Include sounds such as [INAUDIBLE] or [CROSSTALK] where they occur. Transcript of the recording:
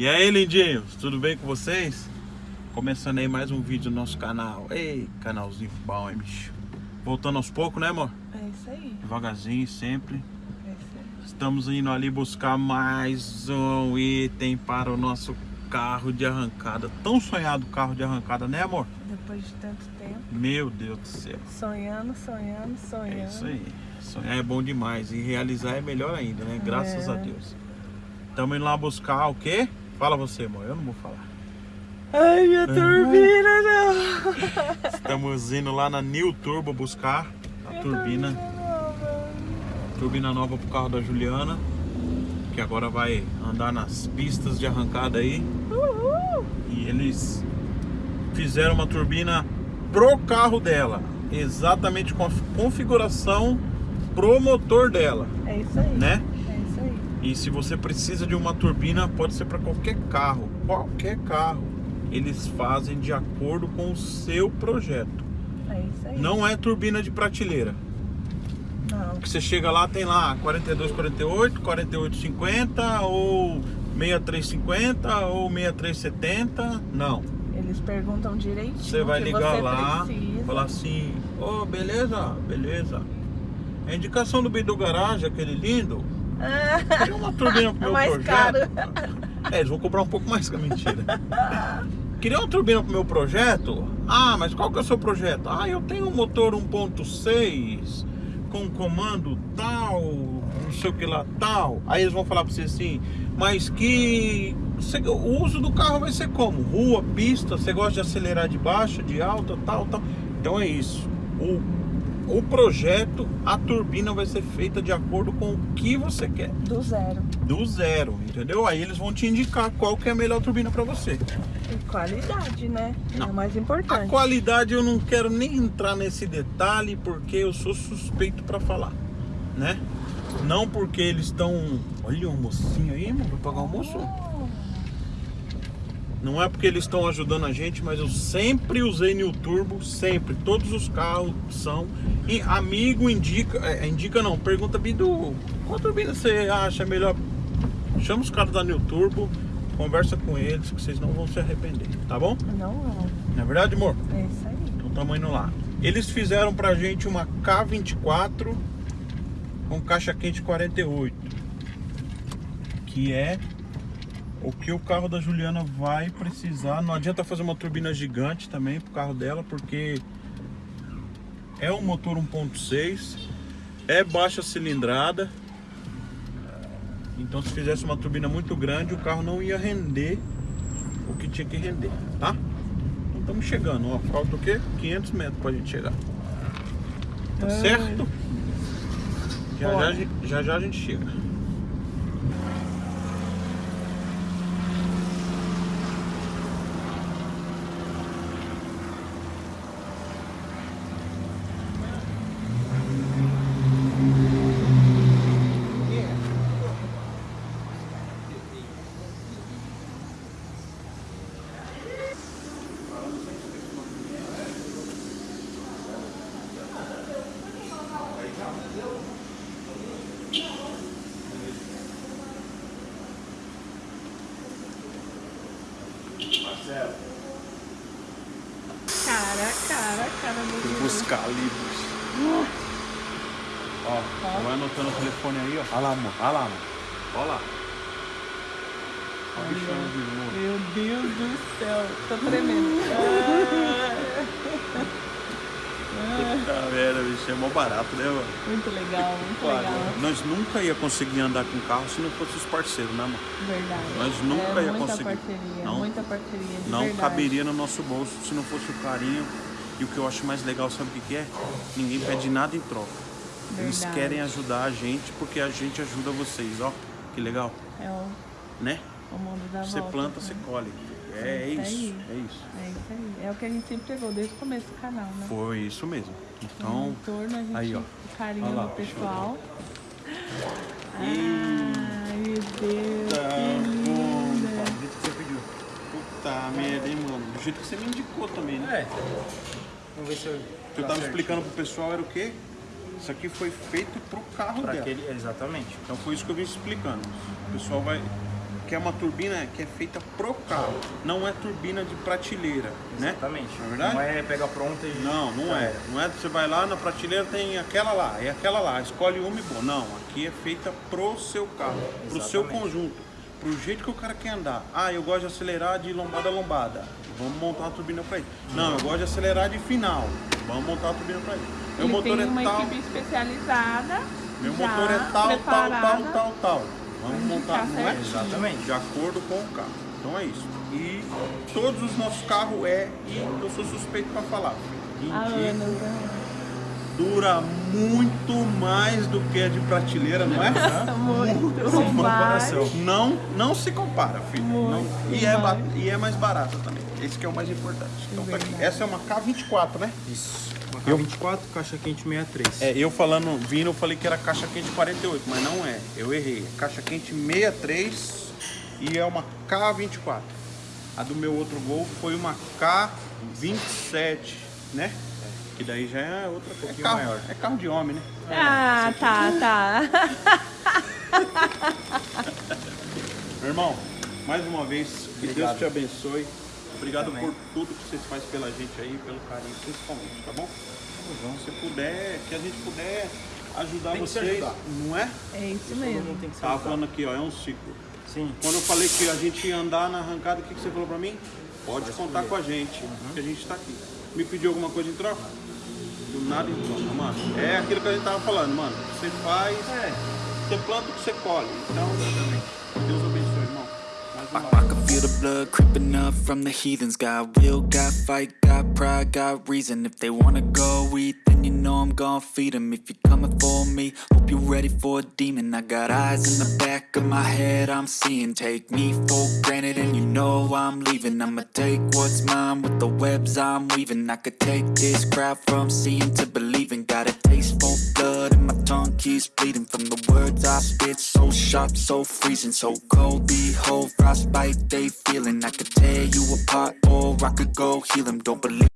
E aí, lindinhos, tudo bem com vocês? Começando aí mais um vídeo do nosso canal. Ei, canalzinho bom, hein, bicho? Voltando aos poucos, né, amor? É isso aí. Devagarzinho, sempre. É isso aí. Estamos indo ali buscar mais um item para o nosso carro de arrancada. Tão sonhado carro de arrancada, né, amor? Depois de tanto tempo. Meu Deus do céu. Sonhando, sonhando, sonhando. É isso aí. Sonhar é bom demais e realizar é melhor ainda, né? Graças É. a Deus. Estamos indo lá buscar o quê? Fala você, amor. Eu não vou falar. Ai, minha turbina, não. Estamos indo lá na New Turbo buscar a turbina, turbina nova pro carro da Juliana, que agora vai andar nas pistas de arrancada aí. Uhul. E eles fizeram uma turbina pro carro dela, exatamente com a configuração pro motor dela, É isso aí. né? E se você precisa de uma turbina, pode ser para qualquer carro, qualquer carro. Eles fazem de acordo com o seu projeto. É isso aí. Não é turbina de prateleira. Não. Que você chega lá, tem lá 4248, 4850 ou 6350 ou 6370. Não. Eles perguntam direitinho. Você vai ligar você lá, precisa. falar assim: Ô, beleza, beleza. A indicação do Bidu Garage, aquele lindo, Ah, queria uma turbina pro é meu mais projeto. caro. É, eles vão cobrar um pouco mais que a mentira. Queria uma turbina pro meu projeto? Ah, mas qual que é o seu projeto? Ah, eu tenho um motor 1.6 com comando tal, não sei o que lá tal. Aí eles vão falar pra você assim, mas que o uso do carro vai ser como? Rua, pista, você gosta de acelerar de baixo, de alta, tal, tal. Então é isso. O, o projeto, a turbina vai ser feita de acordo com o que você quer Do zero. do zero, entendeu? Aí eles vão te indicar qual que é a melhor turbina para você. E qualidade, né? É Não. o mais A importante. qualidade eu não quero nem entrar nesse detalhe porque eu sou suspeito para falar, né? Não porque eles estão, olha o mocinho aí, mano, vai pagar almoço. Não é porque eles estão ajudando a gente, mas eu sempre usei New Turbo, sempre. Todos os carros são. E amigo indica, é, indica não, pergunta Bidu, qual turbina você acha melhor? Chama os caras da New Turbo, conversa com eles que vocês não vão se arrepender, tá bom? Não, não. Não é verdade, amor? É isso aí. Então estamos indo lá. Eles fizeram pra gente uma K24 com caixa quente 48. Que é o que o carro da Juliana vai precisar. Não adianta fazer uma turbina gigante também pro carro dela, porque é um motor 1.6, é baixa cilindrada. Então se fizesse uma turbina muito grande, o carro não ia render o que tinha que render, tá? Então estamos chegando, ó. Falta o quê? 500 metros pra gente chegar. Tá Ai. certo? Já já, já já a gente chega. Marcelo, Cara, cara, cara fui Bidu. buscar livros. Ó, vai anotando o telefone aí, ó. Olha lá, amor. Olha lá, amor. Olha lá. Olha o bichão de novo. Meu Deus do céu. Tô tremendo. Ah, [LAUGHS] Puta merda, bicho. É mó barato, né, mano? muito legal, muito Claro, legal. nós nunca ia conseguir andar com carro se não fosse os parceiros, né, mano? Verdade. Nós nunca é ia muita conseguir. Parceria, Não- muita parceria. Não verdade. caberia no nosso bolso se não fosse o carinho. E o que eu acho mais legal, sabe o que, é? Ninguém pede nada em troca. Eles Verdade. querem ajudar a gente porque a gente ajuda vocês, ó. Que legal, É o, né? o mundo da Você volta. planta, né? você colhe. É, É isso aí. é isso. É isso aí. É o que a gente sempre pegou desde o começo do canal, né? Foi isso mesmo. Então, retorno a gente aí, ó. o carinho Olha lá, do pessoal. Ai, meu Deus, tá que bom, linda. do jeito que você pediu. Puta merda, hein, mano. Do jeito que você me indicou também, né? É. Vamos ver se eu. O que eu tava explicando pro pessoal era o quê? Isso aqui foi feito pro carro Pra dela. aquele, exatamente. Então foi isso que eu vim explicando. O pessoal vai. Que é uma turbina que é feita pro carro, não é turbina de prateleira, né? Exatamente. Não é verdade? Não é pegar pronta e. Não, não é. Não é você vai lá na prateleira tem aquela lá, é aquela lá, escolhe uma e boa. Não, aqui é feita pro seu carro, pro seu Exatamente. conjunto, pro jeito que o cara quer andar. Ah, eu gosto de acelerar de lombada a lombada. Vamos montar uma turbina para isso. Não, eu gosto de acelerar de final. Vamos montar uma turbina para isso. Meu Ele motor tem é uma tal, equipe especializada. meu já motor é tal, tal, tal, preparada. tal, tal. Vamos montar, Tá não é? Exatamente. De acordo com o carro. Então é isso. E todos os nossos carros é, e eu sou suspeito para falar. Anos, né? dura muito mais do que a de prateleira, não é? [LAUGHS] Muito comparação. Não, não se compara, filho. Não- e, é e é mais barata também. Esse que é o mais importante. Então tá aqui. Essa é uma K24, né? Isso. Uma Eu- K24, caixa quente 63. É, eu falando, vindo, eu falei que era caixa quente 48, mas não é. Eu errei. É caixa quente 63 e é uma K24. A do meu outro Gol foi uma K27, né? Que daí já é outra pouquinho carro, maior. É carro de homem, né? Ah, tá, tá. Meu [LAUGHS] irmão, mais uma vez, que Deus Obrigado. te abençoe. Obrigado Também. por tudo que vocês fazem pela gente aí, pelo carinho, principalmente, tá bom? Se puder, que a gente puder ajudar vocês, ajudar. não é? É isso Todo mesmo. tem que ser Tava ajudado. falando aqui, ó, é um ciclo. Sim. Quando eu falei que a gente ia andar na arrancada, o que, que você falou pra mim? Pode contar escolher. com a gente, que a gente tá aqui. Me pediu alguma coisa em troca? Do nada em troca, mano. É aquilo que a gente tava falando, mano. Você faz, É. você planta o que você colhe. Então, Deus abençoe, I can feel the blood creeping up from the heathens. Got will, got fight, got pride, got reason. If they wanna go eat, then you know I'm gonna feed them. If you're coming for me, hope you're ready for a demon. I got eyes in the back of my head, I'm seeing. Take me for granted, and you know I'm leaving. I'ma take what's mine with the webs I'm weaving. I could take this crowd from seeing to believing. Got a taste for blood, keeps bleeding from the words I spit. So sharp, so freezing, so cold. Behold, frostbite they feeling. I could tear you apart, or I could go heal them. Don't believe